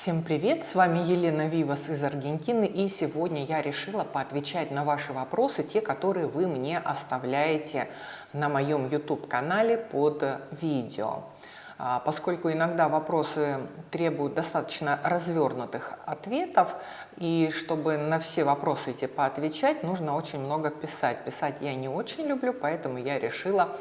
Всем привет! С вами Елена Вивас из Аргентины и сегодня я решила поотвечать на ваши вопросы, те, которые вы мне оставляете на моем YouTube-канале под видео. А, поскольку иногда вопросы требуют достаточно развернутых ответов, и чтобы на все вопросы эти поотвечать, нужно очень много писать. Писать я не очень люблю, поэтому я решила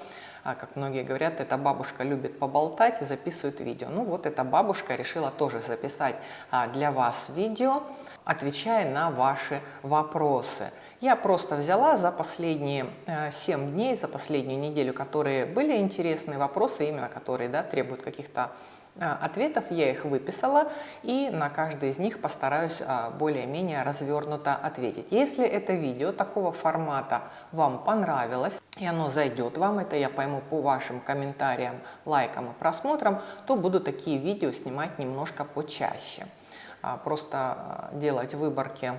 как многие говорят, эта бабушка любит поболтать и записывает видео. Ну вот эта бабушка решила тоже записать а, для вас видео, отвечая на ваши вопросы. Я просто взяла за последние 7 э, дней, за последнюю неделю, которые были интересные вопросы, именно которые да, требуют каких-то а, ответов, я их выписала и на каждый из них постараюсь а, более-менее развернуто ответить. Если это видео такого формата вам понравилось и оно зайдет вам, это я пойму по вашим комментариям, лайкам и просмотрам, то буду такие видео снимать немножко почаще. А, просто делать выборки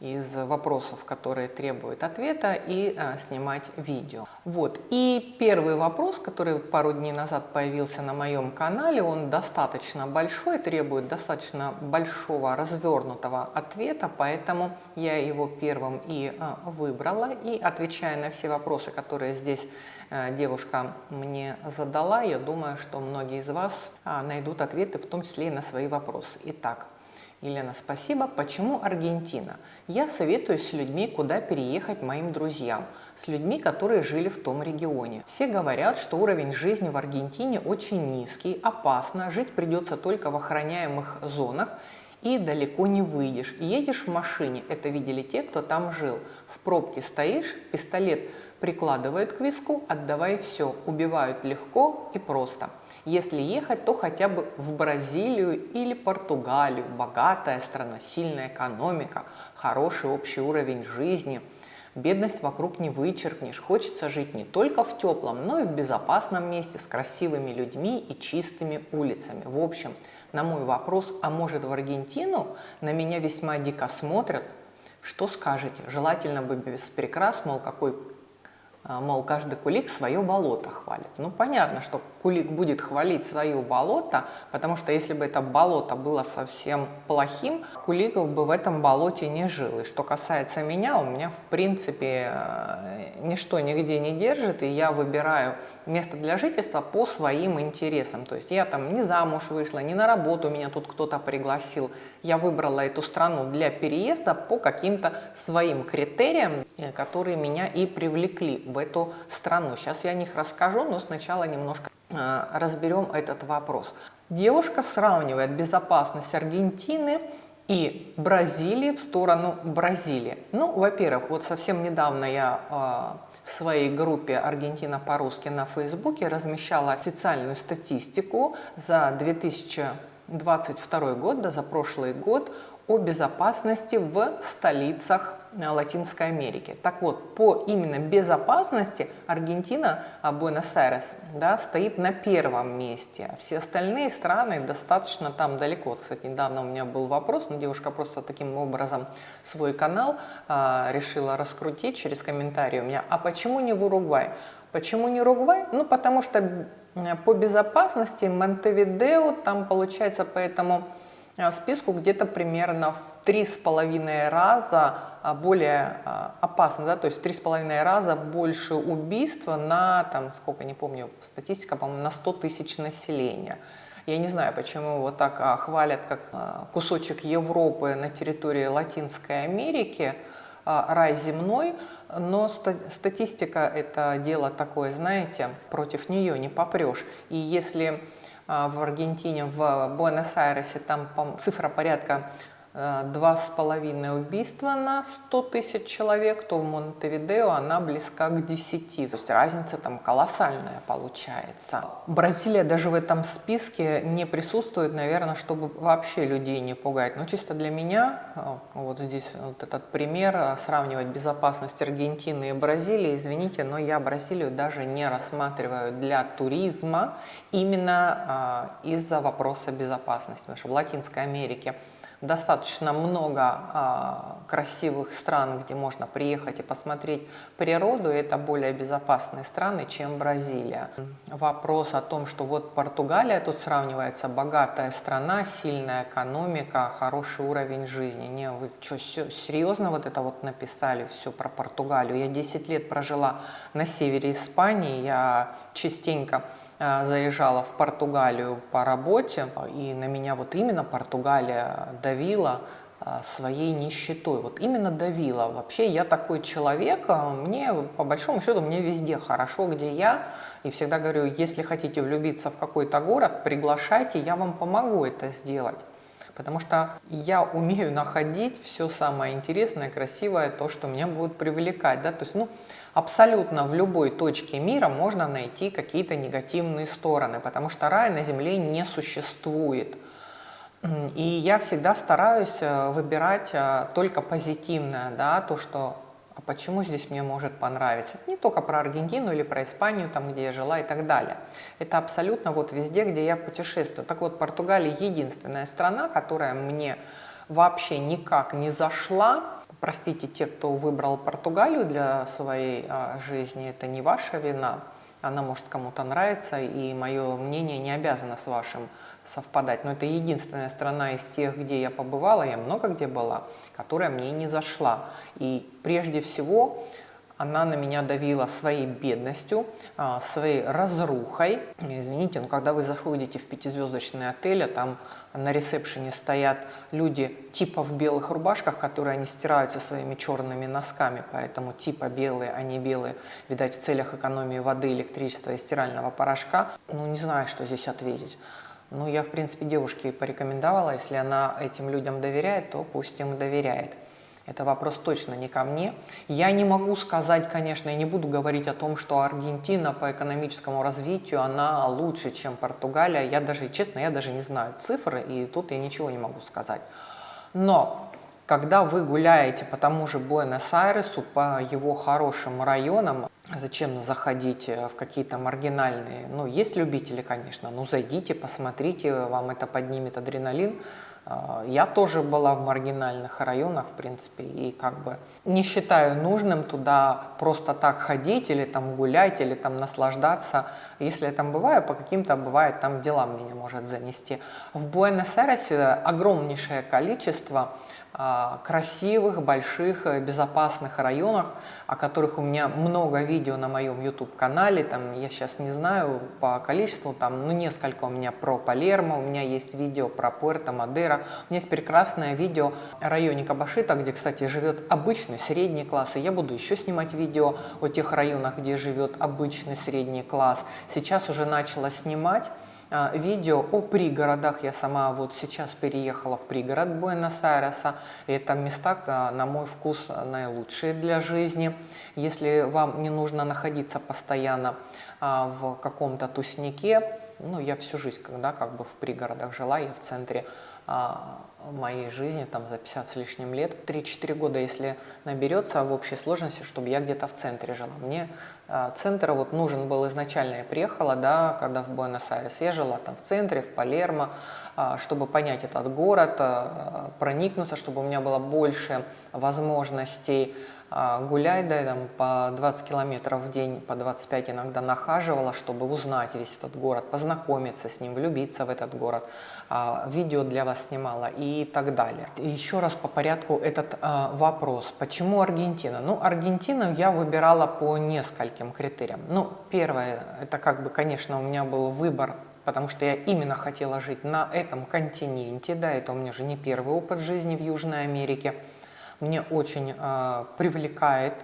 из вопросов, которые требуют ответа, и а, снимать видео. Вот. И первый вопрос, который пару дней назад появился на моем канале, он достаточно большой, требует достаточно большого развернутого ответа, поэтому я его первым и а, выбрала. И отвечая на все вопросы, которые здесь а, девушка мне задала, я думаю, что многие из вас а, найдут ответы, в том числе и на свои вопросы. Итак, Елена, спасибо. Почему Аргентина? Я советую с людьми, куда переехать моим друзьям, с людьми, которые жили в том регионе. Все говорят, что уровень жизни в Аргентине очень низкий, опасно, жить придется только в охраняемых зонах и далеко не выйдешь. Едешь в машине, это видели те, кто там жил. В пробке стоишь, пистолет прикладывают к виску, отдавай все, убивают легко и просто. Если ехать, то хотя бы в Бразилию или Португалию. Богатая страна, сильная экономика, хороший общий уровень жизни. Бедность вокруг не вычеркнешь. Хочется жить не только в теплом, но и в безопасном месте с красивыми людьми и чистыми улицами. В общем, на мой вопрос, а может в Аргентину, на меня весьма дико смотрят, что скажете? Желательно бы без прикрас, мол, какой мол, каждый кулик свое болото хвалит. Ну, понятно, что кулик будет хвалить свое болото, потому что если бы это болото было совсем плохим, куликов бы в этом болоте не жил. И что касается меня, у меня, в принципе, э, ничто нигде не держит, и я выбираю место для жительства по своим интересам. То есть я там не замуж вышла, не на работу меня тут кто-то пригласил. Я выбрала эту страну для переезда по каким-то своим критериям, э, которые меня и привлекли в эту страну. Сейчас я о них расскажу, но сначала немножко э, разберем этот вопрос. Девушка сравнивает безопасность Аргентины и Бразилии в сторону Бразилии. Ну, во-первых, вот совсем недавно я э, в своей группе «Аргентина по-русски» на Фейсбуке размещала официальную статистику за 2022 год, да, за прошлый год, о безопасности в столицах Латинской Америки. Так вот, по именно безопасности Аргентина, а, Буэнос-Айрес, да, стоит на первом месте. Все остальные страны достаточно там далеко. Кстати, недавно у меня был вопрос, но девушка просто таким образом свой канал а, решила раскрутить через комментарий у меня. А почему не в Уругвай? Почему не Уругвай? Ну, потому что по безопасности Монтевидео там получается поэтому Э, списку где-то примерно в три с половиной раза а, более а, опасно, да, то есть три с половиной раза больше убийства на, там, сколько, не помню, статистика, по-моему, на 100 тысяч населения. Я не знаю, почему его так а, хвалят, как кусочек Европы на территории Латинской Америки, рай земной, но статистика это дело такое, знаете, против нее не попрешь. И если а, в Аргентине, в Буэнос-Айресе, там цифра порядка два с половиной убийства на 100 тысяч человек, то в Монтевидео она близка к 10. То есть разница там колоссальная получается. Бразилия даже в этом списке не присутствует, наверное, чтобы вообще людей не пугать. Но чисто для меня, э, вот здесь вот этот пример, э, сравнивать безопасность Аргентины и Бразилии, извините, но я Бразилию даже не рассматриваю для туризма именно из-за вопроса безопасности. Потому что в Латинской Америке достаточно много а, красивых стран, где можно приехать и посмотреть природу, и это более безопасные страны, чем Бразилия. Вопрос о том, что вот Португалия тут сравнивается, богатая страна, сильная экономика, хороший уровень жизни. Не, вы что, серьезно вот это вот написали все про Португалию? Я 10 лет прожила на севере Испании, я частенько заезжала в Португалию по работе, и на меня вот именно Португалия давила э, своей нищетой. Вот именно давила. Вообще я такой человек, э, мне по большому счету мне везде хорошо, где я. И всегда говорю, если хотите влюбиться в какой-то город, приглашайте, я вам помогу это сделать. Потому что я умею находить все самое интересное, красивое, то, что меня будет привлекать. Да? То есть, ну, абсолютно в любой точке мира можно найти какие-то негативные стороны, потому что рая на Земле не существует. И я всегда стараюсь э, выбирать э, только позитивное, да, то, что а почему здесь мне может понравиться? Это не только про Аргентину или про Испанию, там, где я жила и так далее. Это абсолютно вот везде, где я путешествую. Так вот, Португалия единственная страна, которая мне вообще никак не зашла. Простите, те, кто выбрал Португалию для своей а, жизни, это не ваша вина. Она может кому-то нравиться, и мое мнение не обязано с вашим совпадать. Но это единственная страна из тех, где я побывала, я много где была, которая мне не зашла. И прежде всего она на меня давила своей бедностью, а, своей разрухой. Извините, но когда вы заходите в пятизвездочный отель, а там на ресепшене стоят люди типа в белых рубашках, которые они стираются своими черными носками, поэтому типа белые, а не белые, видать, в целях экономии воды, электричества и стирального порошка. Ну, не знаю, что здесь ответить. Ну, я, в принципе, девушке порекомендовала, если она этим людям доверяет, то пусть им доверяет. Это вопрос точно не ко мне. Я не могу сказать, конечно, я не буду говорить о том, что Аргентина по экономическому развитию, она лучше, чем Португалия. Я даже, честно, я даже не знаю цифры, и тут я ничего не могу сказать. Но когда вы гуляете по тому же Буэнос-Айресу, по его хорошим районам, зачем заходить в какие-то маргинальные, ну, есть любители, конечно, ну, зайдите, посмотрите, вам это поднимет адреналин, я тоже была в маргинальных районах, в принципе, и как бы не считаю нужным туда просто так ходить или там гулять, или там наслаждаться. Если я там бываю, по каким-то бывает там делам меня может занести. В Буэнос-Айресе огромнейшее количество красивых, больших, э, безопасных районах, о которых у меня много видео на моем YouTube-канале, там я сейчас не знаю по количеству, там, ну, несколько у меня про Палермо, у меня есть видео про Пуэрто Мадера, у меня есть прекрасное видео о районе Кабашита, где, кстати, живет обычный средний класс, и я буду еще снимать видео о тех районах, где живет обычный средний класс. Сейчас уже начала снимать, а, видео о пригородах. Я сама вот сейчас переехала в пригород Буэнос-Айреса. Это места, а, на мой вкус, наилучшие для жизни. Если вам не нужно находиться постоянно а, в каком-то туснике, ну, я всю жизнь, когда как бы в пригородах жила, я в центре моей жизни, там за 50 с лишним лет, 3-4 года, если наберется в общей сложности, чтобы я где-то в центре жила. Мне э, центр вот нужен был изначально, я приехала, да, когда в Буэнос-Айрес, я жила там в центре, в Палермо, э, чтобы понять этот город, проникнуться, чтобы у меня было больше возможностей а, гулять, да, там по 20 километров в день, по 25 иногда нахаживала, чтобы узнать весь этот город, познакомиться с ним, влюбиться в этот город, а, видео для вас снимала и так далее. еще раз по порядку этот а, вопрос. Почему Аргентина? Ну, Аргентину я выбирала по нескольким критериям. Ну, первое, это как бы, конечно, у меня был выбор потому что я именно хотела жить на этом континенте, да, это у меня же не первый опыт жизни в Южной Америке. Мне очень э, привлекает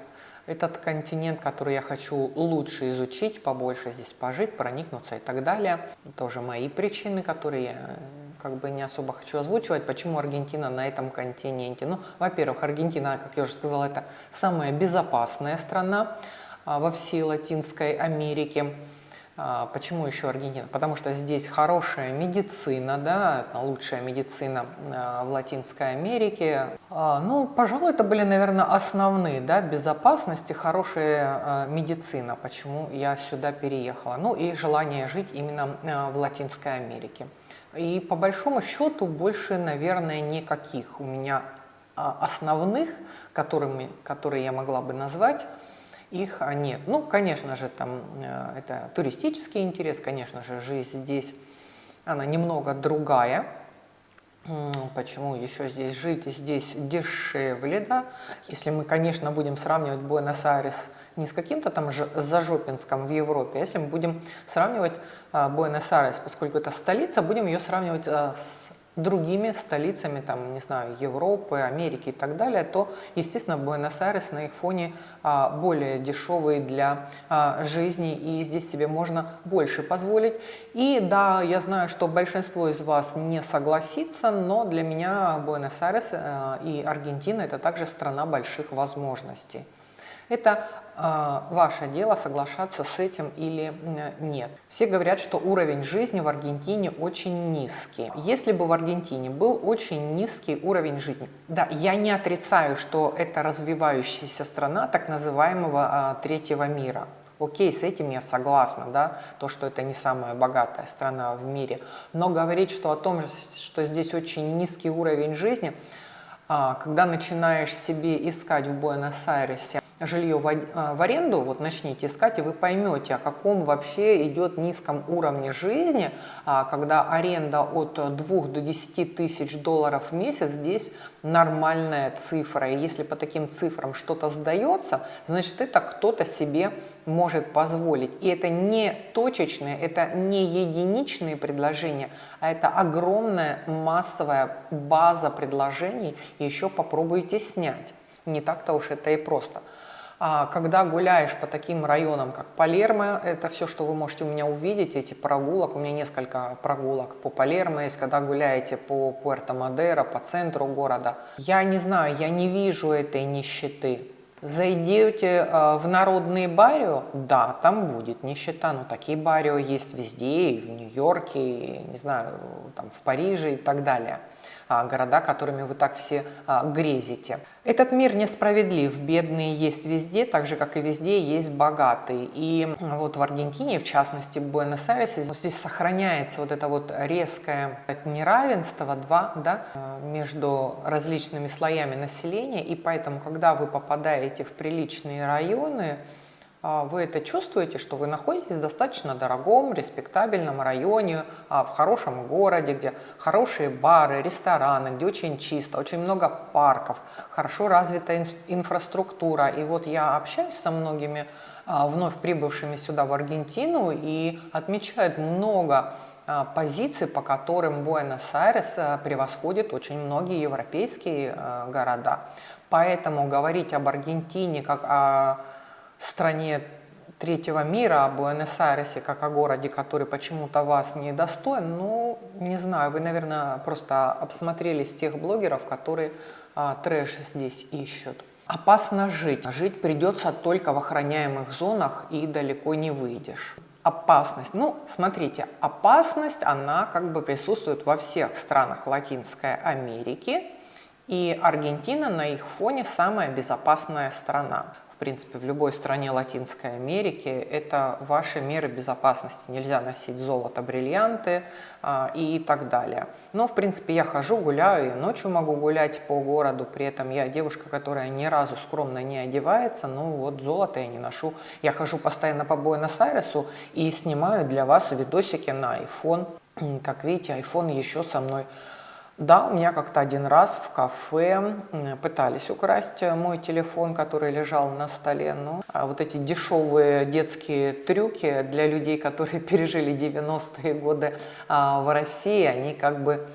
этот континент, который я хочу лучше изучить, побольше здесь пожить, проникнуться и так далее. Тоже мои причины, которые я э, как бы не особо хочу озвучивать, почему Аргентина на этом континенте. Ну, во-первых, Аргентина, как я уже сказала, это самая безопасная страна а, во всей Латинской Америке. А, почему еще Аргентина? Потому что здесь хорошая медицина, да, лучшая медицина а, в Латинской Америке. А, ну, пожалуй, это были, наверное, основные, да, безопасность и хорошая медицина, почему я сюда переехала. Ну и желание жить именно в Латинской Америке. И по большому счету больше, наверное, никаких у меня основных, которыми, которые я могла бы назвать, их а, нет. Ну, конечно же, там э, это туристический интерес, конечно же, жизнь здесь, она немного другая. Почему еще здесь жить? Здесь дешевле, да? Если мы, конечно, будем сравнивать Буэнос-Айрес не с каким-то там Зажопинском в Европе, а если мы будем сравнивать а, Буэнос-Айрес, поскольку это столица, будем ее сравнивать а, с другими столицами, там, не знаю, Европы, Америки и так далее, то, естественно, Буэнос-Айрес на их фоне а, более дешевый для а, жизни, и здесь себе можно больше позволить. И да, я знаю, что большинство из вас не согласится, но для меня Буэнос-Айрес а, и Аргентина – это также страна больших возможностей. Это э, ваше дело соглашаться с этим или нет. Все говорят, что уровень жизни в Аргентине очень низкий. Если бы в Аргентине был очень низкий уровень жизни, да, я не отрицаю, что это развивающаяся страна так называемого э, третьего мира. Окей, с этим я согласна, да, то, что это не самая богатая страна в мире. Но говорить, что о том, что здесь очень низкий уровень жизни, а, когда начинаешь себе искать в Буэнос-Айресе жилье в, а, в аренду, вот начните искать, и вы поймете, о каком вообще идет низком уровне жизни, а, когда аренда от 2 до 10 тысяч долларов в месяц здесь нормальная цифра. И если по таким цифрам что-то сдается, значит это кто-то себе может позволить. И это не точечные, это не единичные предложения, а это огромная массовая база предложений, и еще попробуйте снять. Не так-то уж это и просто. А когда гуляешь по таким районам, как Палермо, это все, что вы можете у меня увидеть, эти прогулок, у меня несколько прогулок по Палермо есть, когда гуляете по Пуэрто-Мадеро, по центру города. Я не знаю, я не вижу этой нищеты. Зайдете э, в народные барио, да, там будет нищета, но такие барио есть везде, и в Нью-Йорке, не знаю, там в Париже и так далее. А, города, которыми вы так все а, грезите. Этот мир несправедлив, бедные есть везде, так же, как и везде есть богатые. И вот в Аргентине, в частности в Буэнос-Айресе, здесь сохраняется вот это вот резкое неравенство два, да, между различными слоями населения, и поэтому, когда вы попадаете в приличные районы, вы это чувствуете, что вы находитесь в достаточно дорогом, респектабельном районе, а, в хорошем городе, где хорошие бары, рестораны, где очень чисто, очень много парков, хорошо развитая инфраструктура. И вот я общаюсь со многими а, вновь прибывшими сюда в Аргентину и отмечают много позиций, по которым Буэнос-Айрес превосходит очень многие европейские города. Поэтому говорить об Аргентине как о стране третьего мира, о Буэнос-Айресе, как о городе, который почему-то вас не достоин, ну, не знаю, вы, наверное, просто обсмотрелись тех блогеров, которые а, трэш здесь ищут. Опасно жить. Жить придется только в охраняемых зонах и далеко не выйдешь. Опасность. Ну, смотрите, опасность, она как бы присутствует во всех странах Латинской Америки. И Аргентина на их фоне самая безопасная страна принципе, в любой стране Латинской Америки, это ваши меры безопасности. Нельзя носить золото, бриллианты а, и так далее. Но, в принципе, я хожу, гуляю, и ночью могу гулять по городу, при этом я девушка, которая ни разу скромно не одевается, ну вот золото я не ношу. Я хожу постоянно по Буэнос-Айресу и снимаю для вас видосики на iPhone. Как видите, iPhone еще со мной да, у меня как-то один раз в кафе пытались украсть мой телефон, который лежал на столе. Ну, а вот эти дешевые детские трюки для людей, которые пережили 90-е годы а, в России, они как бы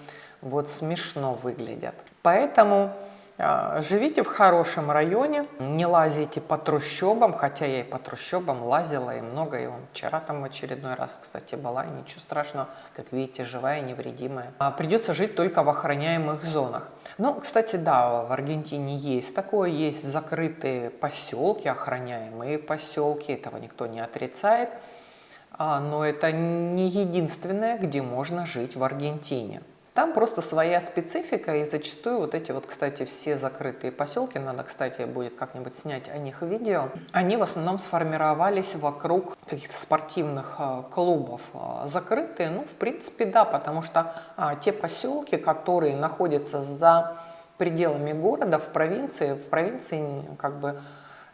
вот смешно выглядят. Поэтому живите в хорошем районе, не лазите по трущобам, хотя я и по трущобам лазила и много, и вчера там в очередной раз, кстати, была, и ничего страшного, как видите, живая, невредимая. А придется жить только в охраняемых зонах. Ну, кстати, да, в Аргентине есть такое, есть закрытые поселки, охраняемые поселки, этого никто не отрицает, а, но это не единственное, где можно жить в Аргентине. Там просто своя специфика, и зачастую вот эти вот, кстати, все закрытые поселки, надо, кстати, будет как-нибудь снять о них видео, они в основном сформировались вокруг каких-то спортивных а, клубов. А, закрытые, ну, в принципе, да, потому что а, те поселки, которые находятся за пределами города, в провинции, в провинции как бы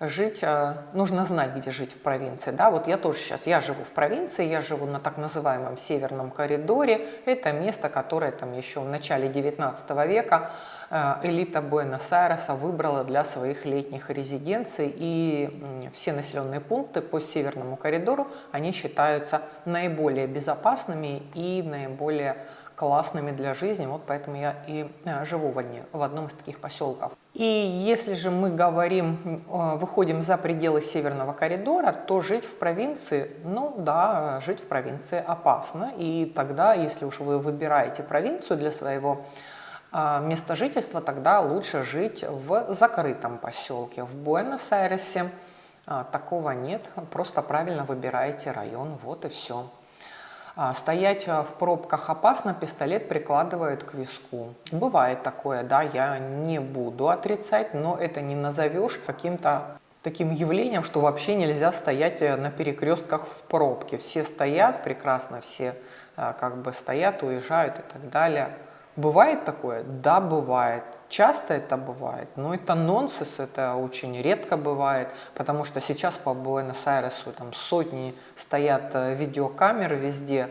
жить, э, нужно знать, где жить в провинции. Да, вот я тоже сейчас, я живу в провинции, я живу на так называемом Северном коридоре. Это место, которое там еще в начале 19 века э, элита Буэнос-Айреса выбрала для своих летних резиденций. И все населенные пункты по Северному коридору, они считаются наиболее безопасными и наиболее классными для жизни, вот поэтому я и э, живу в, одни, в одном из таких поселков. И если же мы говорим, э, выходим за пределы Северного коридора, то жить в провинции, ну да, жить в провинции опасно. И тогда, если уж вы выбираете провинцию для своего э, места жительства, тогда лучше жить в закрытом поселке. В Буэнос-Айресе такого нет, просто правильно выбираете район, вот и все. А, стоять а, в пробках опасно, пистолет прикладывают к виску. Бывает такое, да, я не буду отрицать, но это не назовешь каким-то таким явлением, что вообще нельзя стоять э, на перекрестках в пробке. Все стоят прекрасно, все а, как бы стоят, уезжают и так далее. Бывает такое? Да, бывает. Часто это бывает, но это нонсенс, это очень редко бывает, потому что сейчас по Буэнос-Айресу там сотни стоят э, видеокамеры везде,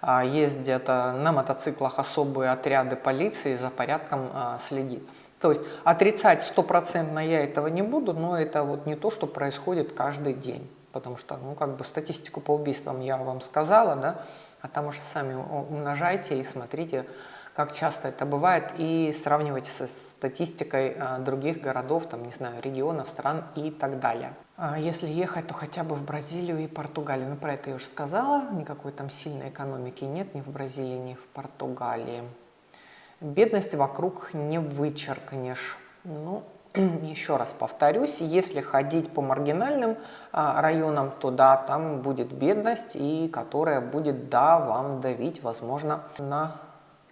а ездят на мотоциклах особые отряды полиции за порядком а, следит. То есть отрицать стопроцентно я этого не буду, но это вот не то, что происходит каждый день. Потому что, ну, как бы статистику по убийствам я вам сказала, да, а там уже сами умножайте и смотрите, как часто это бывает, и сравнивайте со статистикой а, других городов, там, не знаю, регионов, стран и так далее. А если ехать, то хотя бы в Бразилию и Португалию. Ну, про это я уже сказала, никакой там сильной экономики нет ни в Бразилии, ни в Португалии. Бедность вокруг не вычеркнешь. Ну, еще раз повторюсь, если ходить по маргинальным а, районам, то да, там будет бедность, и которая будет, да, вам давить, возможно, на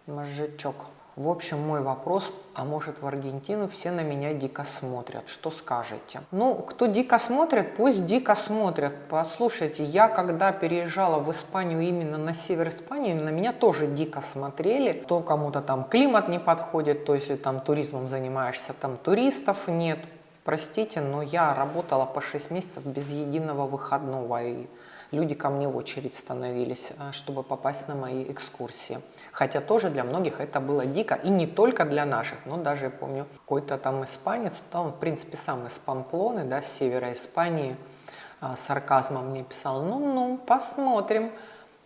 мозжечок. В общем, мой вопрос, а может в Аргентину все на меня дико смотрят, что скажете? Ну, кто дико смотрит, пусть дико смотрят. Послушайте, я когда переезжала в Испанию именно на север Испании, на меня тоже дико смотрели. То кому-то там климат не подходит, то есть там туризмом занимаешься, там туристов нет. Простите, но я работала по 6 месяцев без единого выходного и люди ко мне в очередь становились, а, чтобы попасть на мои экскурсии. Хотя тоже для многих это было дико, и не только для наших, но даже, я помню, какой-то там испанец, да, он, в принципе, сам из Памплоны, да, с севера Испании, а, сарказмом мне писал, ну-ну, посмотрим,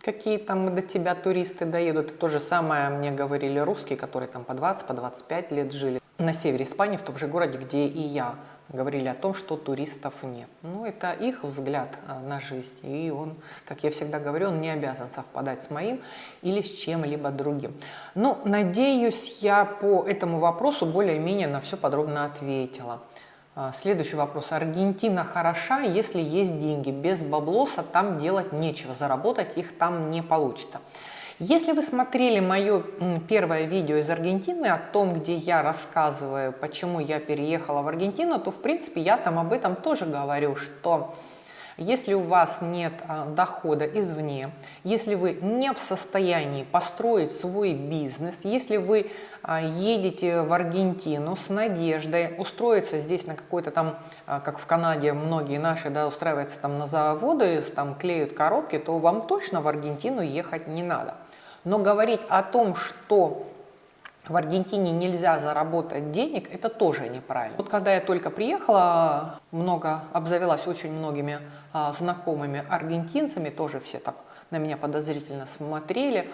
какие там до тебя туристы доедут. И то же самое мне говорили русские, которые там по 20, по 25 лет жили на севере Испании, в том же городе, где и я говорили о том, что туристов нет. Ну, это их взгляд а, на жизнь, и он, как я всегда говорю, он не обязан совпадать с моим или с чем-либо другим. Но, ну, надеюсь, я по этому вопросу более-менее на все подробно ответила. А, следующий вопрос. Аргентина хороша, если есть деньги. Без баблоса там делать нечего, заработать их там не получится. Если вы смотрели мое первое видео из Аргентины о том, где я рассказываю, почему я переехала в Аргентину, то в принципе я там об этом тоже говорю, что если у вас нет а, дохода извне, если вы не в состоянии построить свой бизнес, если вы а, едете в Аргентину с надеждой устроиться здесь на какой-то там, а, как в Канаде многие наши, да, устраиваются там на заводы, там клеют коробки, то вам точно в Аргентину ехать не надо. Но говорить о том, что в Аргентине нельзя заработать денег, это тоже неправильно. Вот когда я только приехала, много обзавелась очень многими а, знакомыми аргентинцами, тоже все так на меня подозрительно смотрели.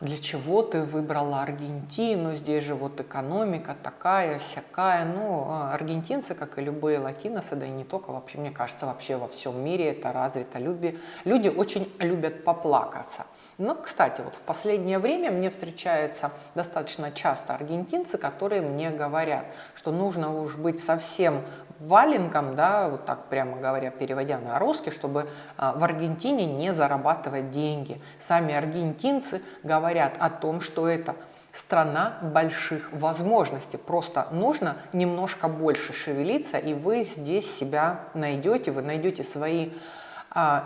Для чего ты выбрала Аргентину? Здесь же вот экономика такая, всякая. Ну, а, аргентинцы, как и любые латиносы, да и не только, вообще, мне кажется, вообще во всем мире это развито. Люди, люди очень любят поплакаться. Но, кстати, вот в последнее время мне встречаются достаточно часто аргентинцы, которые мне говорят, что нужно уж быть совсем валенком, да, вот так прямо говоря, переводя на русский, чтобы а, в Аргентине не зарабатывать деньги. Сами аргентинцы говорят о том, что это страна больших возможностей. Просто нужно немножко больше шевелиться, и вы здесь себя найдете, вы найдете свои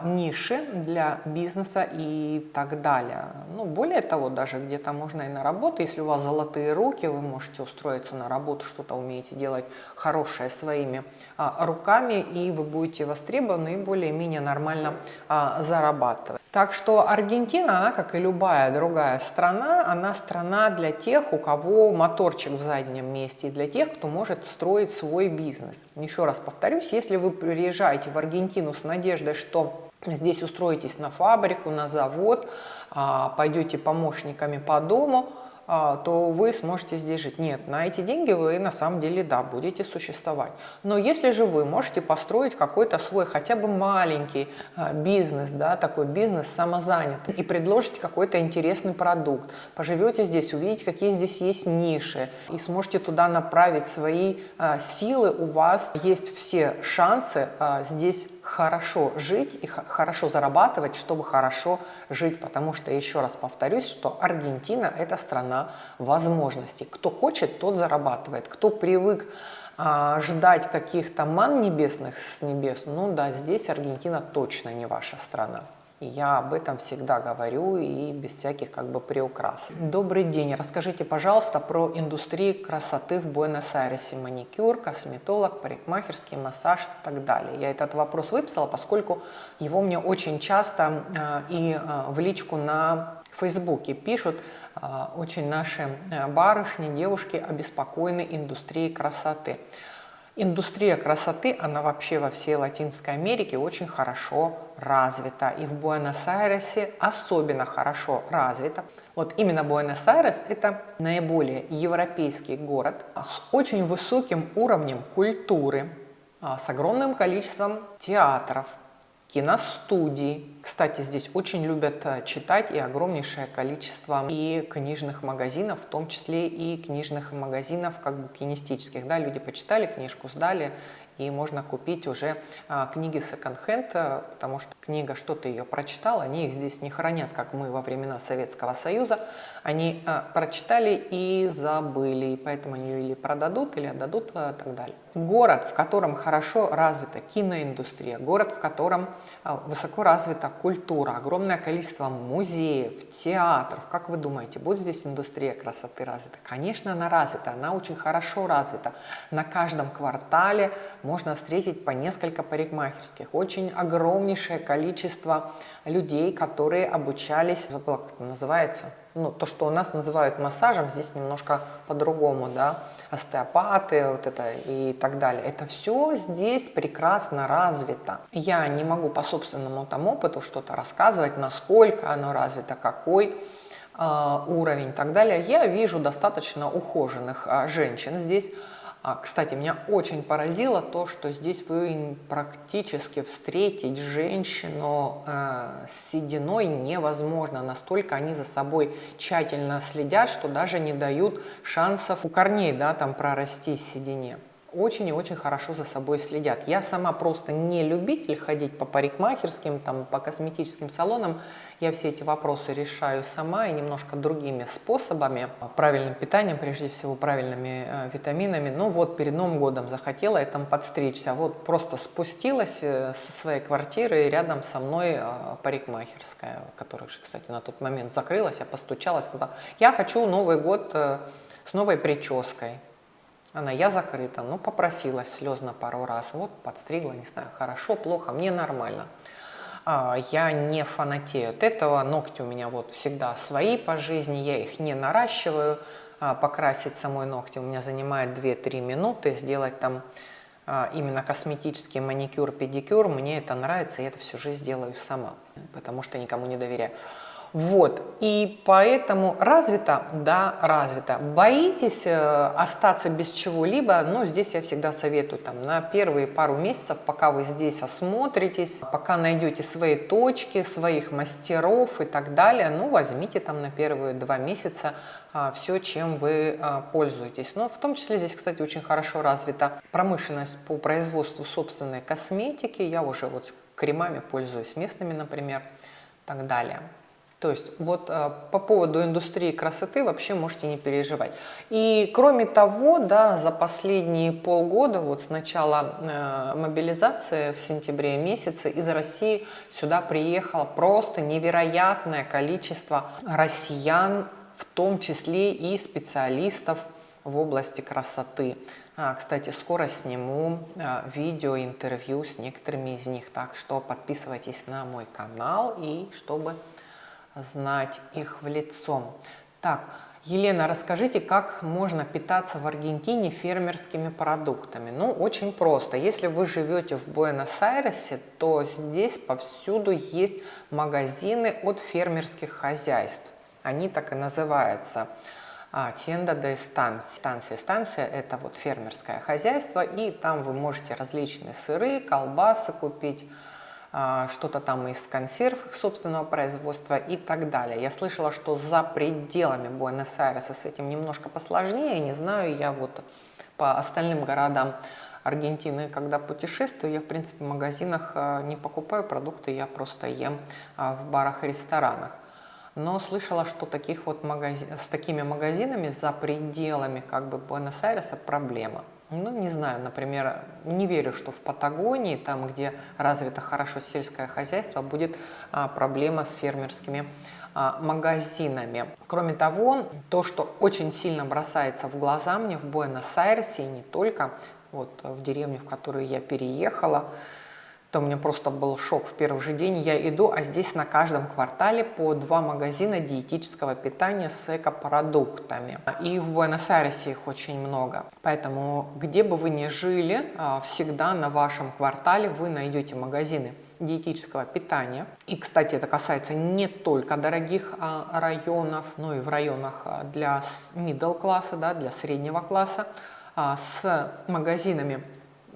ниши для бизнеса и так далее. Ну, более того, даже где-то можно и на работу, если у вас золотые руки, вы можете устроиться на работу, что-то умеете делать хорошее своими а, руками, и вы будете востребованы и более-менее нормально а, зарабатывать. Так что Аргентина, она, как и любая другая страна, она страна для тех, у кого моторчик в заднем месте, и для тех, кто может строить свой бизнес. Еще раз повторюсь, если вы приезжаете в Аргентину с надеждой, что здесь устроитесь на фабрику, на завод, а, пойдете помощниками по дому – то вы сможете здесь жить. Нет, на эти деньги вы на самом деле, да, будете существовать. Но если же вы можете построить какой-то свой хотя бы маленький а, бизнес, да, такой бизнес самозанятый, и предложите какой-то интересный продукт, поживете здесь, увидите, какие здесь есть ниши, и сможете туда направить свои а, силы, у вас есть все шансы здесь хорошо жить и хорошо зарабатывать, чтобы хорошо жить, потому что, еще раз повторюсь, что Аргентина – это страна возможностей. Кто хочет, тот зарабатывает. Кто привык а, ждать каких-то ман небесных с небес, ну да, здесь Аргентина точно не ваша страна. Я об этом всегда говорю и без всяких как бы приукрас. Добрый день. Расскажите, пожалуйста, про индустрию красоты в Буэнос-Айресе. Маникюр, косметолог, парикмахерский массаж и так далее. Я этот вопрос выписала, поскольку его мне очень часто э, и э, в личку на Фейсбуке пишут э, очень наши э, барышни, девушки обеспокоены индустрией красоты. Индустрия красоты, она вообще во всей Латинской Америке очень хорошо развита. И в Буэнос-Айресе особенно хорошо развита. Вот именно Буэнос-Айрес – это наиболее европейский город с очень высоким уровнем культуры, а, с огромным количеством театров, киностудий. Кстати, здесь очень любят э, читать и огромнейшее количество и книжных магазинов, в том числе и книжных магазинов как бы кинестических. Да, люди почитали книжку, сдали и можно купить уже а, книги секонд-хенд, э, потому что книга, что то ее прочитал, они их здесь не хранят, как мы во времена Советского Союза. Они а, прочитали и забыли, и поэтому они ее или продадут, или отдадут а, так далее. Город, в котором хорошо развита киноиндустрия, город, в котором а, высоко развита культура, огромное количество музеев, театров. Как вы думаете, будет здесь индустрия красоты развита? Конечно, она развита, она очень хорошо развита. На каждом квартале можно встретить по несколько парикмахерских. Очень огромнейшее количество людей, которые обучались, забыла, как это называется, ну, то, что у нас называют массажем, здесь немножко по-другому, да, остеопаты вот это и так далее. Это все здесь прекрасно развито. Я не могу по собственному там опыту что-то рассказывать, насколько оно развито, какой э, уровень и так далее. Я вижу достаточно ухоженных э, женщин здесь, а, кстати, меня очень поразило то, что здесь вы практически встретить женщину э, с сединой невозможно. Настолько они за собой тщательно следят, что даже не дают шансов у корней да, там прорасти седине очень и очень хорошо за собой следят. Я сама просто не любитель ходить по парикмахерским, там, по косметическим салонам. Я все эти вопросы решаю сама и немножко другими способами. Правильным питанием, прежде всего, правильными э, витаминами. Ну вот, перед Новым годом захотела я там подстричься. Вот просто спустилась э, со своей квартиры, и рядом со мной э, парикмахерская, которая, кстати, на тот момент закрылась. Я постучалась, сказала, я хочу Новый год э, с новой прической. Она, я закрыта, ну попросилась слезно пару раз, вот подстригла, не знаю, хорошо, плохо, мне нормально. А, я не фанатею от этого, ногти у меня вот всегда свои по жизни, я их не наращиваю, а, покрасить самой ногти у меня занимает 2-3 минуты, сделать там а, именно косметический маникюр, педикюр, мне это нравится, я это всю жизнь делаю сама, потому что никому не доверяю. Вот, и поэтому развито, да, развито. Боитесь э, остаться без чего-либо, ну, здесь я всегда советую, там, на первые пару месяцев, пока вы здесь осмотритесь, пока найдете свои точки, своих мастеров и так далее, ну, возьмите там на первые два месяца а, все, чем вы а, пользуетесь. Но в том числе здесь, кстати, очень хорошо развита промышленность по производству собственной косметики, я уже вот кремами пользуюсь местными, например, и так далее. То есть вот э, по поводу индустрии красоты вообще можете не переживать. И кроме того, да, за последние полгода, вот с начала э, мобилизации в сентябре месяце из России сюда приехало просто невероятное количество россиян, в том числе и специалистов в области красоты. А, кстати, скоро сниму а, видео, интервью с некоторыми из них, так что подписывайтесь на мой канал и чтобы знать их в лицо. Так, Елена, расскажите, как можно питаться в Аргентине фермерскими продуктами? Ну, очень просто. Если вы живете в Буэнос-Айресе, то здесь повсюду есть магазины от фермерских хозяйств. Они так и называются – а, тенда де станция. Станция, станция – это вот фермерское хозяйство, и там вы можете различные сыры, колбасы купить, что-то там из консерв их собственного производства и так далее. Я слышала, что за пределами Буэнос-Айреса с этим немножко посложнее, не знаю, я вот по остальным городам Аргентины, когда путешествую, я, в принципе, в магазинах а, не покупаю продукты, я просто ем а, в барах и ресторанах но слышала, что таких вот магазин, с такими магазинами за пределами как бы Буэнос-Айреса проблема. Ну, не знаю, например, не верю, что в Патагонии, там, где развито хорошо сельское хозяйство, будет а, проблема с фермерскими а, магазинами. Кроме того, то, что очень сильно бросается в глаза мне в Буэнос-Айресе, и не только, вот в деревню, в которую я переехала, то у меня просто был шок в первый же день. Я иду, а здесь на каждом квартале по два магазина диетического питания с экопродуктами. И в Буэнос-Айресе их очень много. Поэтому, где бы вы ни жили, а, всегда на вашем квартале вы найдете магазины диетического питания. И, кстати, это касается не только дорогих а, районов, но и в районах а, для middle класса, да, для среднего класса, с магазинами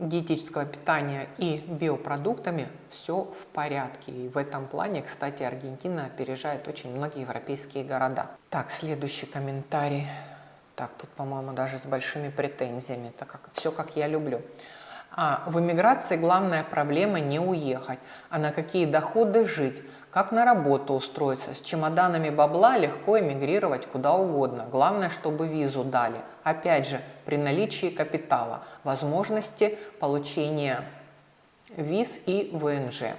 диетического питания и биопродуктами все в порядке. И в этом плане, кстати, Аргентина опережает очень многие европейские города. Так, следующий комментарий. Так, тут, по-моему, даже с большими претензиями, так как все, как я люблю. А в эмиграции главная проблема не уехать, а на какие доходы жить, как на работу устроиться. С чемоданами бабла легко эмигрировать куда угодно. Главное, чтобы визу дали. Опять же, при наличии капитала, возможности получения виз и ВНЖ.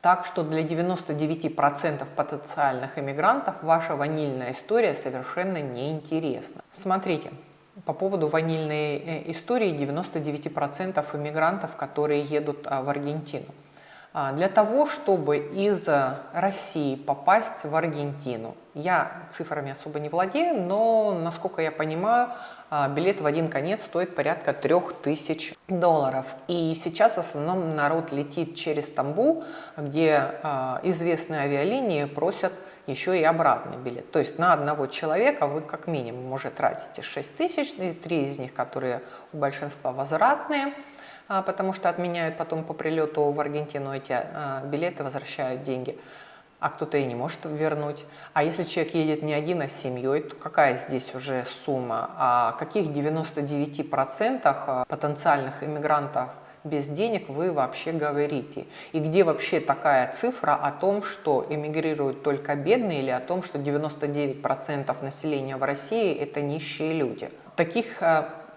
Так что для 99% потенциальных иммигрантов ваша ванильная история совершенно неинтересна. Смотрите, по поводу ванильной э, истории 99% иммигрантов, которые едут а, в Аргентину. А, для того, чтобы из России попасть в Аргентину, я цифрами особо не владею, но, насколько я понимаю, а, билет в один конец стоит порядка 3000 долларов. И сейчас в основном народ летит через Стамбул, где а, известные авиалинии просят еще и обратный билет. То есть на одного человека вы как минимум уже тратите 6 тысяч, три из них, которые у большинства возвратные – потому что отменяют потом по прилету в Аргентину эти а, билеты, возвращают деньги, а кто-то и не может вернуть. А если человек едет не один, а с семьей, то какая здесь уже сумма? О каких 99% а, потенциальных иммигрантов без денег вы вообще говорите? И где вообще такая цифра о том, что эмигрируют только бедные или о том, что 99% населения в России – это нищие люди? Таких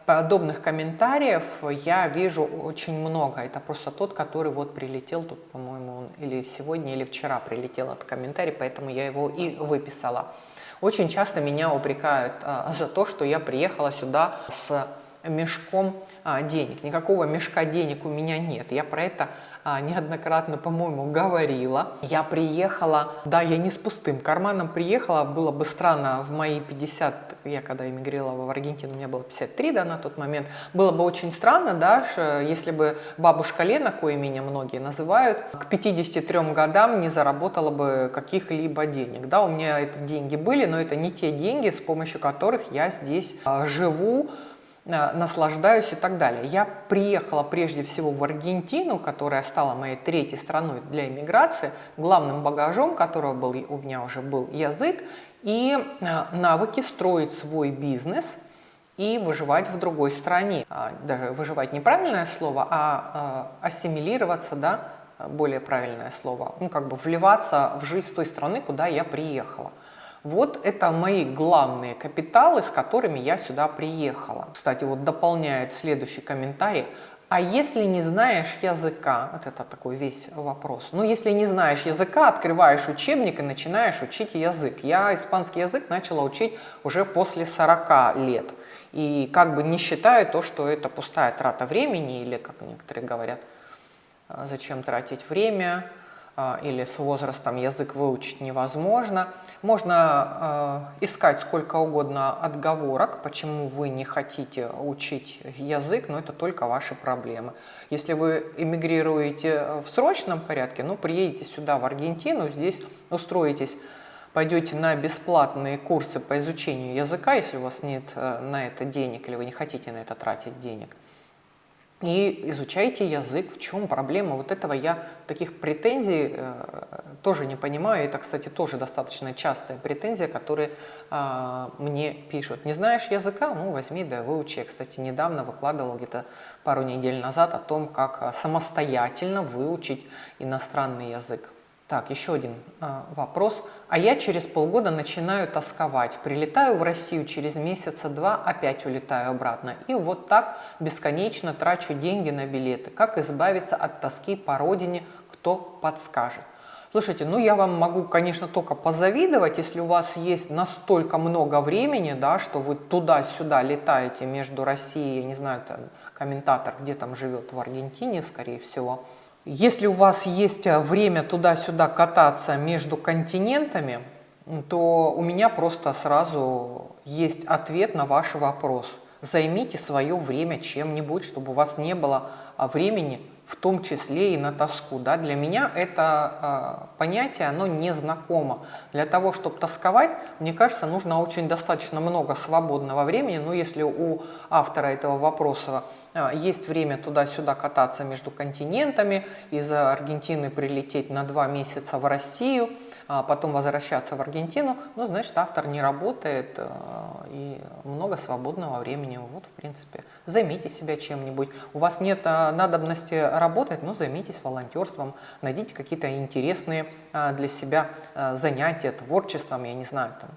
подобных комментариев я вижу очень много. Это просто тот, который вот прилетел, тут, по-моему, или сегодня, или вчера прилетел этот комментарий, поэтому я его и выписала. Очень часто меня упрекают а, за то, что я приехала сюда с мешком а, денег. Никакого мешка денег у меня нет. Я про это а, неоднократно, по-моему, говорила. Я приехала, да, я не с пустым карманом приехала, было бы странно в мои 50, я когда эмигрировала в Аргентину, мне было 53, да, на тот момент, было бы очень странно, да, если бы бабушка Лена, кое меня многие называют, к 53 годам не заработала бы каких-либо денег, да, у меня это деньги были, но это не те деньги, с помощью которых я здесь а, живу, наслаждаюсь и так далее. Я приехала прежде всего в Аргентину, которая стала моей третьей страной для иммиграции, главным багажом которого был, у меня уже был язык и э, навыки строить свой бизнес и выживать в другой стране. А, даже выживать неправильное слово, а э, ассимилироваться да, более правильное слово, ну, как бы вливаться в жизнь той страны, куда я приехала. Вот это мои главные капиталы, с которыми я сюда приехала. Кстати, вот дополняет следующий комментарий. А если не знаешь языка, вот это такой весь вопрос, ну если не знаешь языка, открываешь учебник и начинаешь учить язык. Я испанский язык начала учить уже после 40 лет. И как бы не считаю то, что это пустая трата времени, или, как некоторые говорят, «А зачем тратить время, или с возрастом язык выучить невозможно. Можно э, искать сколько угодно отговорок, почему вы не хотите учить язык, но это только ваши проблемы. Если вы эмигрируете в срочном порядке, ну, приедете сюда, в Аргентину, здесь устроитесь пойдете на бесплатные курсы по изучению языка, если у вас нет э, на это денег или вы не хотите на это тратить денег, и изучайте язык, в чем проблема. Вот этого я таких претензий э, тоже не понимаю. Это, кстати, тоже достаточно частая претензия, которые э, мне пишут. Не знаешь языка? Ну, возьми, да выучи. Я, кстати, недавно выкладывал где-то пару недель назад о том, как э, самостоятельно выучить иностранный язык. Так, еще один э, вопрос. А я через полгода начинаю тосковать. Прилетаю в Россию, через месяца два опять улетаю обратно. И вот так бесконечно трачу деньги на билеты. Как избавиться от тоски по родине, кто подскажет? Слушайте, ну я вам могу, конечно, только позавидовать, если у вас есть настолько много времени, да, что вы туда-сюда летаете между Россией, я не знаю, там, комментатор, где там живет, в Аргентине, скорее всего, если у вас есть э, время туда-сюда кататься между континентами, то у меня просто сразу есть ответ на ваш вопрос. Займите свое время чем-нибудь, чтобы у вас не было а, времени в том числе и на тоску. Да? Для меня это э, понятие, оно не знакомо. Для того, чтобы тосковать, мне кажется, нужно очень достаточно много свободного времени. Но если у автора этого вопроса э, есть время туда-сюда кататься между континентами, из Аргентины прилететь на два месяца в Россию – а потом возвращаться в Аргентину, ну, значит, автор не работает э, и много свободного времени. Вот, в принципе, займите себя чем-нибудь. У вас нет э, надобности работать, ну, займитесь волонтерством, найдите какие-то интересные э, для себя занятия, творчеством, я не знаю, там.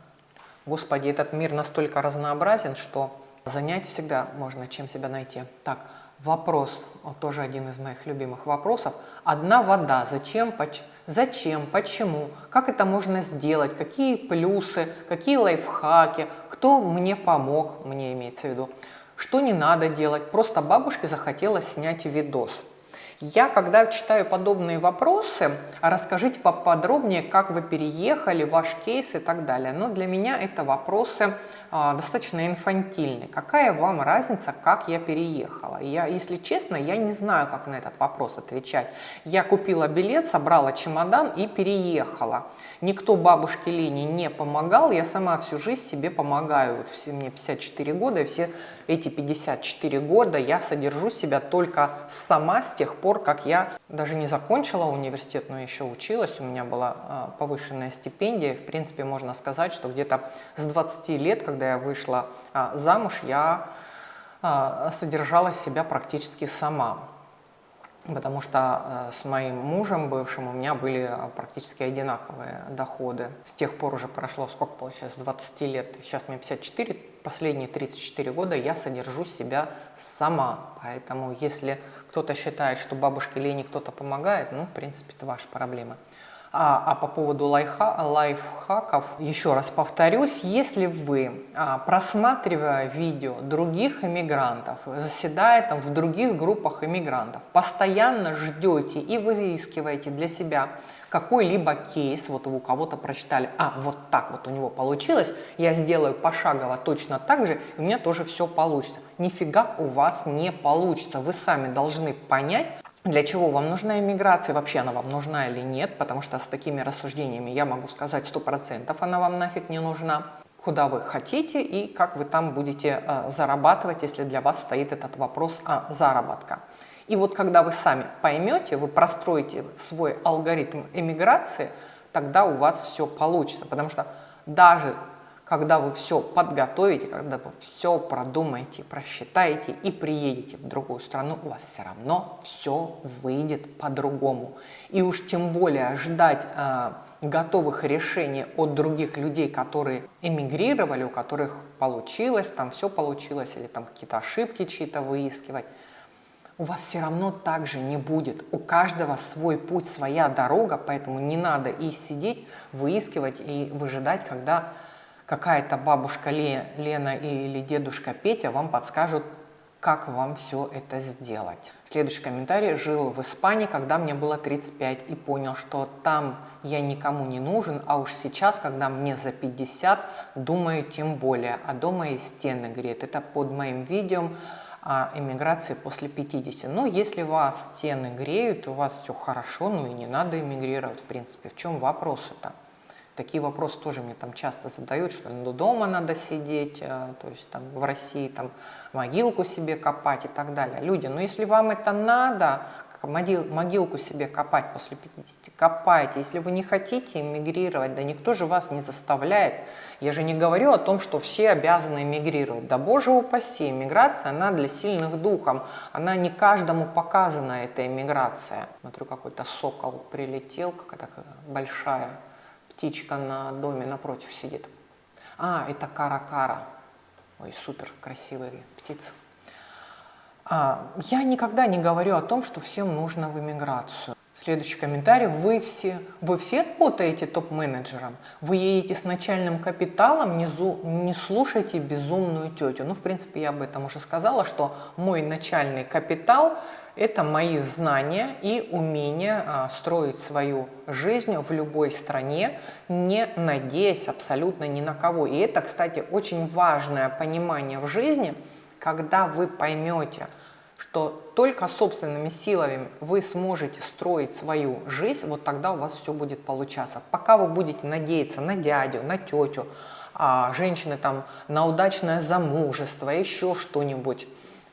Господи, этот мир настолько разнообразен, что занять всегда можно чем себя найти. Так, вопрос, вот тоже один из моих любимых вопросов. Одна вода, зачем, почему? Зачем, почему, как это можно сделать, какие плюсы, какие лайфхаки, кто мне помог, мне имеется в виду, что не надо делать. Просто бабушке захотелось снять видос. Я, когда читаю подобные вопросы, расскажите поподробнее, как вы переехали, ваш кейс и так далее. Но для меня это вопросы а, достаточно инфантильные. Какая вам разница, как я переехала? Я, если честно, я не знаю, как на этот вопрос отвечать. Я купила билет, собрала чемодан и переехала. Никто бабушке Лене не помогал, я сама всю жизнь себе помогаю. Вот все, мне 54 года, и все эти 54 года я содержу себя только сама с тех пор, как я даже не закончила университет, но еще училась, у меня была а, повышенная стипендия. В принципе, можно сказать, что где-то с 20 лет, когда я вышла а, замуж, я а, содержала себя практически сама потому что с моим мужем бывшим у меня были практически одинаковые доходы. С тех пор уже прошло, сколько получается, 20 лет, сейчас мне 54, последние 34 года я содержу себя сама. Поэтому если кто-то считает, что бабушке Лене кто-то помогает, ну, в принципе, это ваша проблема. А, а по поводу лайфха, лайфхаков, еще раз повторюсь, если вы, а, просматривая видео других иммигрантов, заседая там в других группах иммигрантов, постоянно ждете и выискиваете для себя какой-либо кейс, вот вы у кого-то прочитали, а вот так вот у него получилось, я сделаю пошагово точно так же, и у меня тоже все получится. Нифига у вас не получится. Вы сами должны понять, для чего вам нужна иммиграция, вообще она вам нужна или нет, потому что с такими рассуждениями я могу сказать 100% она вам нафиг не нужна, куда вы хотите и как вы там будете э, зарабатывать, если для вас стоит этот вопрос о заработка. И вот когда вы сами поймете, вы простроите свой алгоритм эмиграции, тогда у вас все получится, потому что даже когда вы все подготовите, когда вы все продумаете, просчитаете и приедете в другую страну, у вас все равно все выйдет по-другому. И уж тем более ждать э, готовых решений от других людей, которые эмигрировали, у которых получилось, там все получилось, или там какие-то ошибки чьи-то выискивать, у вас все равно так же не будет. У каждого свой путь, своя дорога, поэтому не надо и сидеть, выискивать и выжидать, когда какая-то бабушка Лена или дедушка Петя вам подскажут, как вам все это сделать. Следующий комментарий. Жил в Испании, когда мне было 35 и понял, что там я никому не нужен, а уж сейчас, когда мне за 50, думаю тем более, а дома и стены греет. Это под моим видео о эмиграции после 50. Но если вас стены греют, у вас все хорошо, ну и не надо эмигрировать, в принципе. В чем вопрос-то? Такие вопросы тоже мне там часто задают, что ну, дома надо сидеть, э, то есть там в России там могилку себе копать и так далее. Люди, ну если вам это надо, могил, могилку себе копать после 50, копайте. Если вы не хотите эмигрировать, да никто же вас не заставляет. Я же не говорю о том, что все обязаны эмигрировать. Да боже упаси, эмиграция, она для сильных духом. Она не каждому показана, эта эмиграция. Смотрю, какой-то сокол прилетел, какая-то большая птичка на доме напротив сидит. А, это кара-кара. Ой, супер красивые птицы. А, я никогда не говорю о том, что всем нужно в эмиграцию. Следующий комментарий. Вы все, вы все работаете топ-менеджером? Вы едете с начальным капиталом, не, зу, не слушайте безумную тетю. Ну, в принципе, я об этом уже сказала, что мой начальный капитал – это мои знания и умение а, строить свою жизнь в любой стране, не надеясь абсолютно ни на кого. И это, кстати, очень важное понимание в жизни, когда вы поймете – что только собственными силами вы сможете строить свою жизнь, вот тогда у вас все будет получаться. Пока вы будете надеяться на дядю, на тетю, а женщины там на удачное замужество, еще что-нибудь,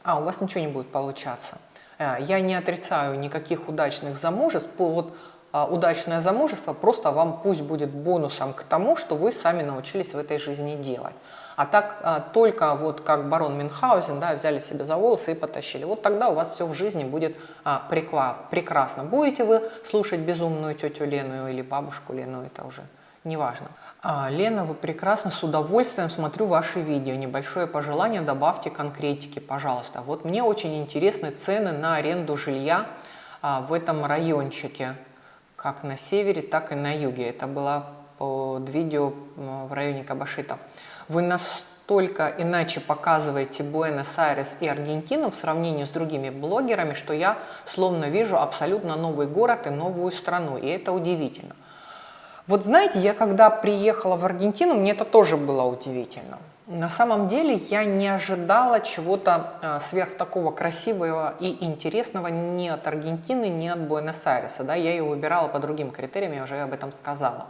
а у вас ничего не будет получаться. Э, я не отрицаю никаких удачных замужеств, вот удачное замужество просто вам пусть будет бонусом к тому, что вы сами научились в этой жизни делать. А так а, только вот как барон Мюнхгаузен, да, взяли себе за волосы и потащили. Вот тогда у вас все в жизни будет а, прекрасно. Будете вы слушать безумную тетю Лену или бабушку Лену, это уже не важно. А, Лена, вы прекрасно, с удовольствием смотрю ваши видео. Небольшое пожелание, добавьте конкретики, пожалуйста. Вот мне очень интересны цены на аренду жилья а, в этом райончике, как на севере, так и на юге. Это было под видео в районе Кабашита вы настолько иначе показываете Буэнос-Айрес и Аргентину в сравнении с другими блогерами, что я словно вижу абсолютно новый город и новую страну, и это удивительно. Вот знаете, я когда приехала в Аргентину, мне это тоже было удивительно. На самом деле я не ожидала чего-то э, сверх такого красивого и интересного ни от Аргентины, ни от Буэнос-Айреса. Да? Я ее выбирала по другим критериям, я уже об этом сказала.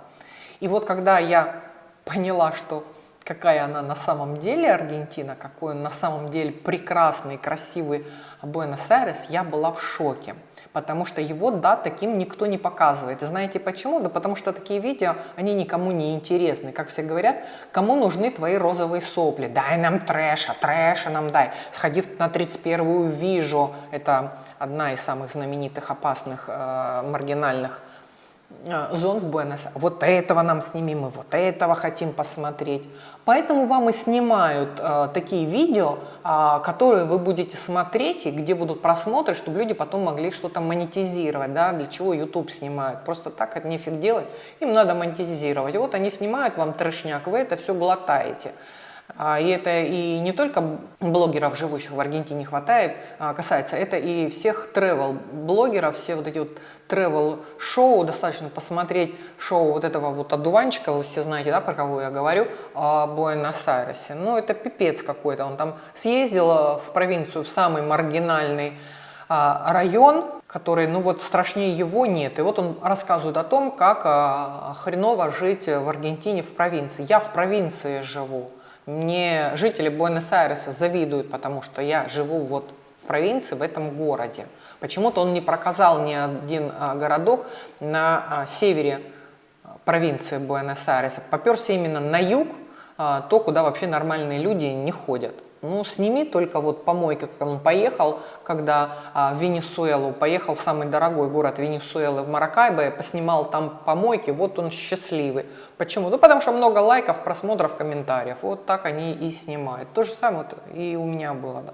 И вот когда я поняла, что какая она на самом деле Аргентина, какой он на самом деле прекрасный, красивый Буэнос-Айрес, я была в шоке. Потому что его, да, таким никто не показывает. И знаете почему? Да потому что такие видео, они никому не интересны. Как все говорят, кому нужны твои розовые сопли? Дай нам трэша, трэша нам дай. Сходи на 31-ю Вижу, это одна из самых знаменитых, опасных, э, маргинальных зон в Буэнос. Вот этого нам сними, мы вот этого хотим посмотреть. Поэтому вам и снимают э, такие видео, э, которые вы будете смотреть и где будут просмотры, чтобы люди потом могли что-то монетизировать. Да? Для чего YouTube снимают? Просто так это нефиг делать, им надо монетизировать. вот они снимают вам трешняк, вы это все глотаете. А, и это и не только блогеров, живущих в Аргентине, хватает, а, касается, это и всех travel-блогеров, все вот эти вот travel-шоу, достаточно посмотреть шоу вот этого вот одуванчика, вы все знаете, да, про кого я говорю, о Буэнос-Айресе. Ну, это пипец какой-то, он там съездил в провинцию, в самый маргинальный а, район, который, ну вот страшнее его нет. И вот он рассказывает о том, как хреново жить в Аргентине в провинции. Я в провинции живу. Мне жители Буэнос-Айреса завидуют, потому что я живу вот в провинции, в этом городе. Почему-то он не проказал ни один а, городок на а, севере а, провинции Буэнос-Айреса. Поперся именно на юг, то, куда вообще нормальные люди не ходят. Ну, сними только вот помойки, как он поехал, когда а, в Венесуэлу, поехал в самый дорогой город Венесуэлы, в Маракайбо, поснимал там помойки, вот он счастливый. Почему? Ну, потому что много лайков, просмотров, комментариев. Вот так они и снимают. То же самое вот и у меня было. Да.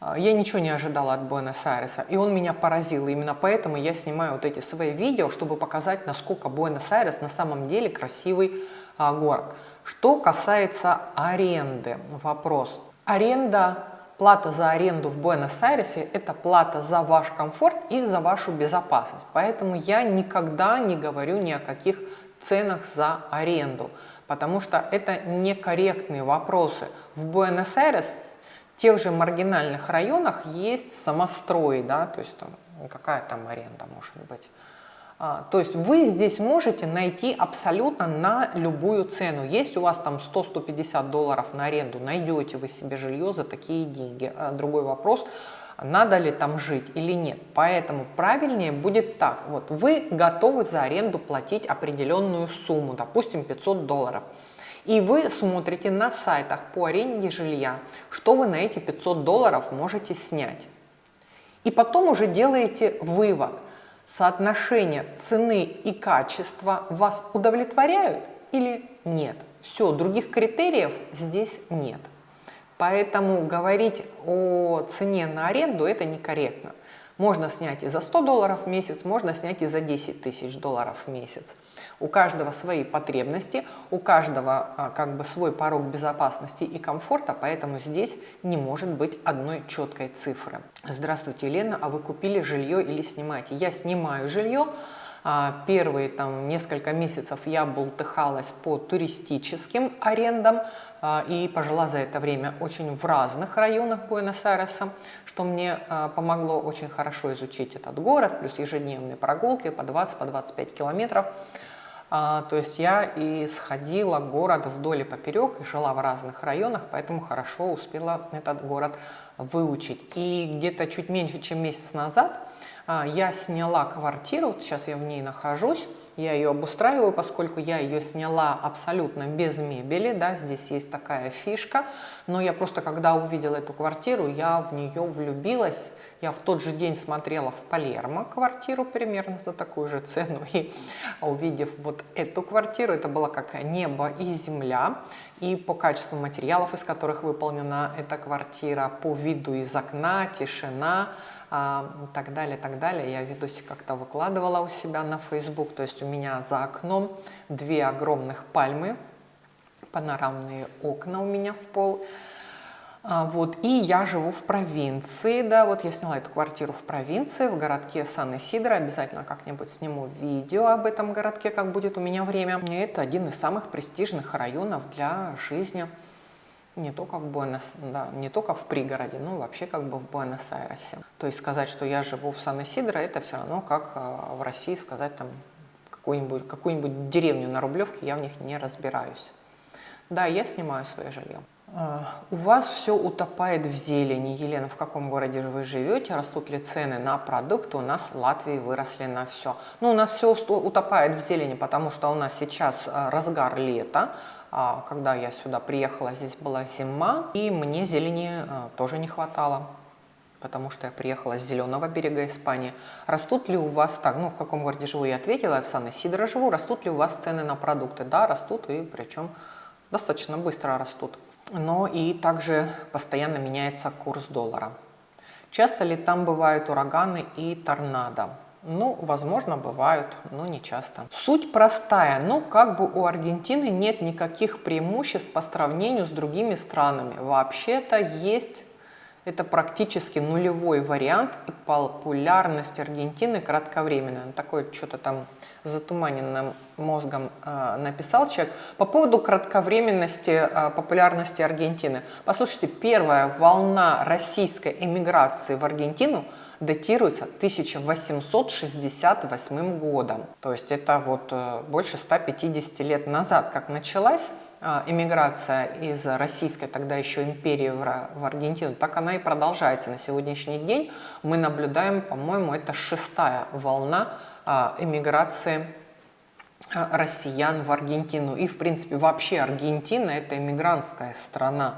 А, я ничего не ожидала от Буэнос-Айреса, и он меня поразил. Именно поэтому я снимаю вот эти свои видео, чтобы показать, насколько Буэнос-Айрес на самом деле красивый а, город. Что касается аренды, вопрос. Аренда, плата за аренду в Буэнос-Айресе – это плата за ваш комфорт и за вашу безопасность. Поэтому я никогда не говорю ни о каких ценах за аренду, потому что это некорректные вопросы. В Буэнос-Айрес в тех же маргинальных районах есть самострой, да, то есть там, какая там аренда может быть. А, то есть вы здесь можете найти абсолютно на любую цену. Есть у вас там 100-150 долларов на аренду, найдете вы себе жилье за такие деньги. А другой вопрос, надо ли там жить или нет. Поэтому правильнее будет так. Вот вы готовы за аренду платить определенную сумму, допустим 500 долларов. И вы смотрите на сайтах по аренде жилья, что вы на эти 500 долларов можете снять. И потом уже делаете вывод – соотношение цены и качества вас удовлетворяют или нет. Все, других критериев здесь нет. Поэтому говорить о цене на аренду это некорректно. Можно снять и за 100 долларов в месяц, можно снять и за 10 тысяч долларов в месяц. У каждого свои потребности, у каждого а, как бы свой порог безопасности и комфорта, поэтому здесь не может быть одной четкой цифры. Здравствуйте, Елена, а вы купили жилье или снимаете? Я снимаю жилье, а, Первые там, несколько месяцев я болтыхалась по туристическим арендам и пожила за это время очень в разных районах Буэнос-Айреса, что мне а, помогло очень хорошо изучить этот город, плюс ежедневные прогулки по 20-25 по километров. То есть я и сходила город вдоль и поперек, и жила в разных районах, поэтому хорошо успела этот город выучить. И где-то чуть меньше, чем месяц назад а, я сняла квартиру, вот сейчас я в ней нахожусь, я ее обустраиваю, поскольку я ее сняла абсолютно без мебели, да, здесь есть такая фишка, но я просто, когда увидела эту квартиру, я в нее влюбилась, я в тот же день смотрела в Палермо квартиру примерно за такую же цену, и увидев вот эту квартиру, это была как небо и земля, и по качеству материалов, из которых выполнена эта квартира, по виду из окна, тишина, так далее, так далее. Я видосик как-то выкладывала у себя на Facebook, то есть у меня за окном две огромных пальмы, панорамные окна у меня в пол. А, вот, и я живу в провинции, да, вот я сняла эту квартиру в провинции, в городке Сан-Исидро, обязательно как-нибудь сниму видео об этом городке, как будет у меня время. И это один из самых престижных районов для жизни не только в Буэнос, да, не только в пригороде, но вообще как бы в Буэнос-Айресе. То есть сказать, что я живу в Сан-Исидро, это все равно как а, в России сказать там какую-нибудь какую, деревню на Рублевке, я в них не разбираюсь. Да, я снимаю свое жилье. А, у вас все утопает в зелени. Елена, в каком городе вы живете? Растут ли цены на продукты? У нас в Латвии выросли на все. Ну, у нас все утопает в зелени, потому что у нас сейчас а, разгар лета, а, когда я сюда приехала, здесь была зима, и мне зелени тоже не хватало, потому что я приехала с зеленого берега Испании. Растут ли у вас, так, ну, в каком городе живу, я ответила, я в Сан-Исидро живу, растут ли у вас цены на продукты? Да, растут, и причем достаточно быстро растут. Но и также постоянно меняется курс доллара. Часто ли там бывают ураганы и торнадо? Ну, возможно, бывают, но не часто. Суть простая, но как бы у Аргентины нет никаких преимуществ по сравнению с другими странами. Вообще-то есть это практически нулевой вариант, и популярность Аргентины кратковременная. Такое что-то там затуманенным мозгом э, написал человек. По поводу кратковременности э, популярности Аргентины. Послушайте, первая волна российской эмиграции в Аргентину – датируется 1868 годом. То есть это вот э, больше 150 лет назад, как началась эмиграция из российской тогда еще империи в Аргентину, так она и продолжается. На сегодняшний день мы наблюдаем, по-моему, это шестая волна э, эмиграции а, россиян в Аргентину. И, в принципе, вообще Аргентина – это иммигрантская страна.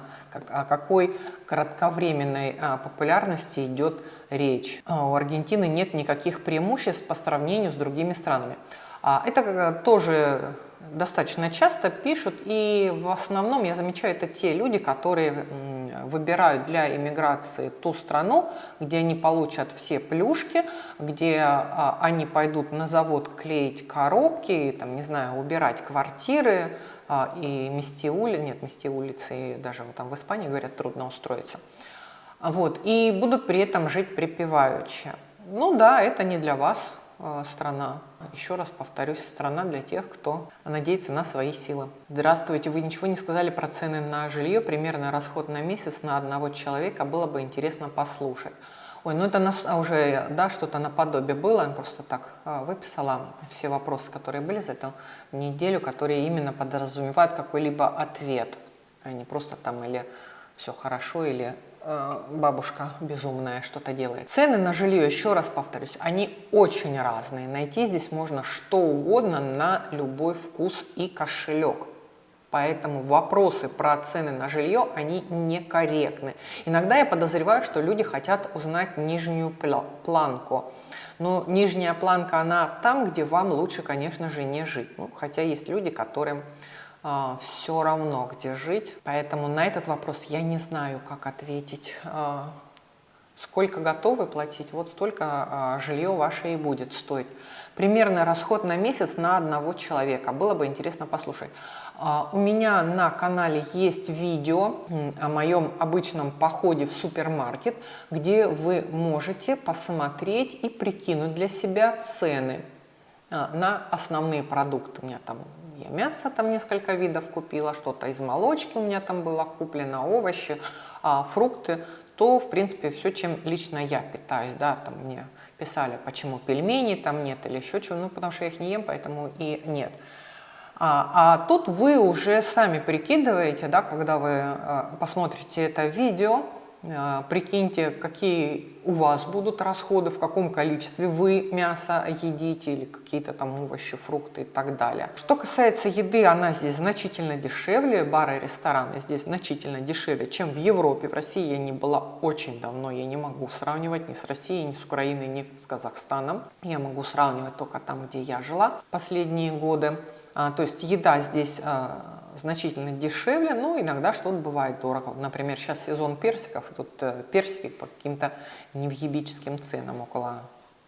О какой кратковременной а, популярности идет речь? У Аргентины нет никаких преимуществ по сравнению с другими странами. Это тоже достаточно часто пишут, и в основном я замечаю, это те люди, которые выбирают для иммиграции ту страну, где они получат все плюшки, где а, они пойдут на завод клеить коробки, там, не знаю, убирать квартиры, а, и мести улицы, нет, мести улицы, даже вот там в Испании, говорят, трудно устроиться. Вот, и будут при этом жить припеваючи. Ну да, это не для вас, Э, страна. Еще раз повторюсь, страна для тех, кто надеется на свои силы. Здравствуйте, вы ничего не сказали про цены на жилье, примерно расход на месяц на одного человека, было бы интересно послушать. Ой, ну это нас а уже, да, что-то наподобие было, я просто так а, выписала все вопросы, которые были за эту неделю, которые именно подразумевают какой-либо ответ, а не просто там или все хорошо, или бабушка безумная что-то делает. Цены на жилье, еще раз повторюсь, они очень разные. Найти здесь можно что угодно на любой вкус и кошелек. Поэтому вопросы про цены на жилье, они некорректны. Иногда я подозреваю, что люди хотят узнать нижнюю планку. Но нижняя планка, она там, где вам лучше, конечно же, не жить. Ну, хотя есть люди, которым а, все равно, где жить. Поэтому на этот вопрос я не знаю, как ответить. А, сколько готовы платить, вот столько а, жилье ваше и будет стоить. Примерный расход на месяц на одного человека. Было бы интересно послушать. У меня на канале есть видео о моем обычном походе в супермаркет, где вы можете посмотреть и прикинуть для себя цены на основные продукты. У меня там я мясо там несколько видов купила, что-то из молочки у меня там было куплено, овощи, а, фрукты, то, в принципе, все, чем лично я питаюсь, да, там мне писали, почему пельмени там нет или еще чего, ну, потому что я их не ем, поэтому и нет. А, а тут вы уже сами прикидываете, да, когда вы а, посмотрите это видео, прикиньте, какие у вас будут расходы, в каком количестве вы мясо едите или какие-то там овощи, фрукты и так далее. Что касается еды, она здесь значительно дешевле, бары и рестораны здесь значительно дешевле, чем в Европе. В России я не была очень давно, я не могу сравнивать ни с Россией, ни с Украиной, ни с Казахстаном. Я могу сравнивать только там, где я жила последние годы. А, то есть еда здесь а, значительно дешевле, но иногда что-то бывает дорого. Например, сейчас сезон персиков, и тут э, персики по каким-то невъебическим ценам, около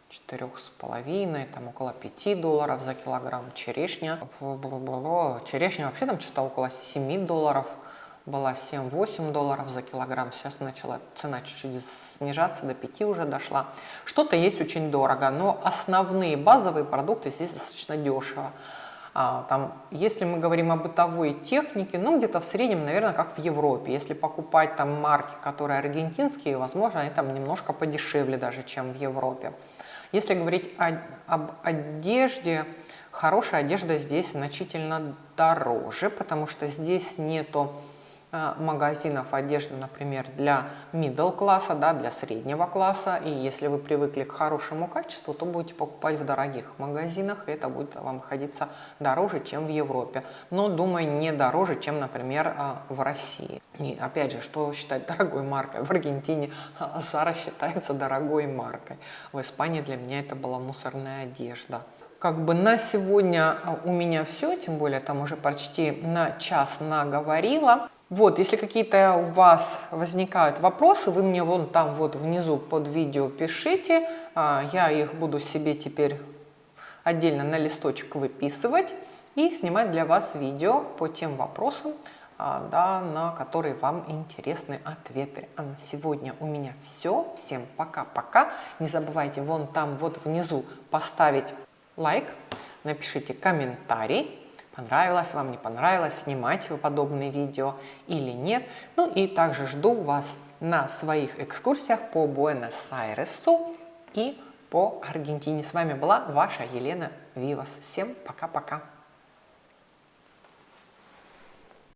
четырех с половиной, там около 5 долларов за килограмм. Черешня, черешня вообще там что-то около 7 долларов была 7-8 долларов за килограмм, сейчас начала цена чуть-чуть снижаться, до 5 уже дошла. Что-то есть очень дорого, но основные базовые продукты здесь достаточно дешево. А, там, если мы говорим о бытовой технике, ну где-то в среднем, наверное, как в Европе. Если покупать там марки, которые аргентинские, возможно, они там немножко подешевле даже, чем в Европе. Если говорить о, об одежде, хорошая одежда здесь значительно дороже, потому что здесь нету магазинов одежды, например, для middle класса, да, для среднего класса. И если вы привыкли к хорошему качеству, то будете покупать в дорогих магазинах, и это будет вам обходиться дороже, чем в Европе. Но, думаю, не дороже, чем, например, э, в России. И опять же, что считать дорогой маркой? В Аргентине Зара считается дорогой маркой. В Испании для меня это была мусорная одежда как бы на сегодня э, у меня все, тем более там уже почти на час наговорила. Вот, если какие-то у вас возникают вопросы, вы мне вон там вот внизу под видео пишите. А, я их буду себе теперь отдельно на листочек выписывать и снимать для вас видео по тем вопросам, а, да, на которые вам интересны ответы. А на сегодня у меня все. Всем пока-пока. Не забывайте вон там вот внизу поставить лайк, напишите комментарий понравилось вам, не понравилось, снимать вы подобные видео или нет. Ну и также жду вас на своих экскурсиях по Буэнос-Айресу и по Аргентине. С вами была ваша Елена Вивас. Всем пока-пока.